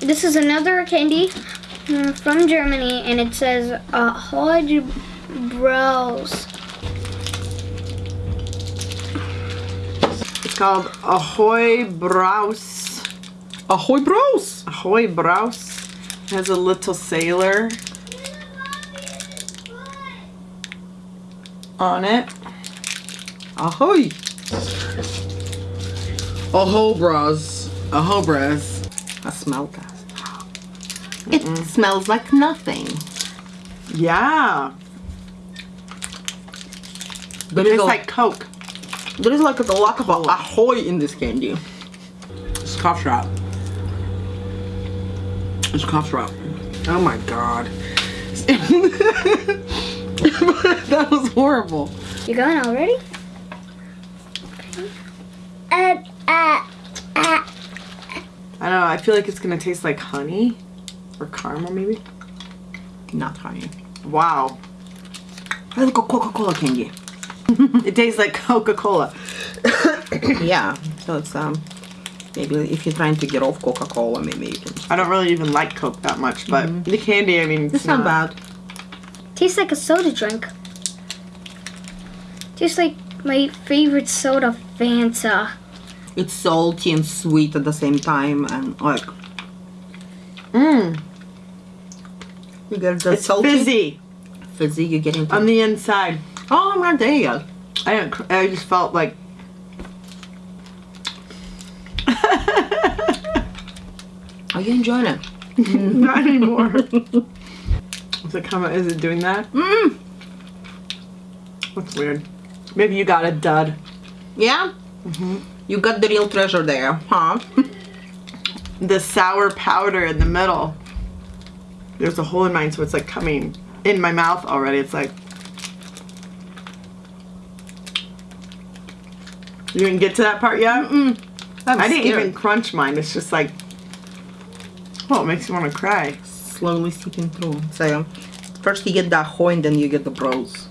This is another candy uh, from Germany, and it says uh, Hodge Bros. It's called Ahoy Brause. Ahoy bros! Ahoy Brause. It has a little sailor on it. Ahoy! Aho bros. Ahoy Brause. I smell that. It smells like nothing. Yeah. There It is, like Coke. there is like a lot of ahoy in this candy. It's cough drop. It's cough drop. Oh my god. that was horrible. You're going already? Uh. I don't know. I feel like it's gonna taste like honey or caramel, maybe. Not honey. Wow. I like a Coca-Cola candy. It tastes like Coca-Cola. yeah, so it's um maybe if you're trying to get off Coca-Cola, maybe you can. I don't really even like Coke that much, but the candy, I mean, It's not bad. Tastes like a soda drink. Tastes like my favorite soda, Fanta. It's salty and sweet at the same time, and like Mmm. you get the It's salty fizzy fizzy. You get into. on the inside. oh, I'm not there yet. I didn't. I just felt like. Are you enjoying it? Not anymore. Is it coming? Is it doing that? Mm. That's weird. Maybe you got a dud. Yeah. You got the real treasure there, huh? The sour powder in the middle. There's a hole in mine, so it's like coming in my mouth already. It's like. You didn't get to that part yet? Mm. I didn't even crunch mine. It's just like. Oh, it makes you want to cry. slowly seeping through. So first you get that ahoy and then you get the bros.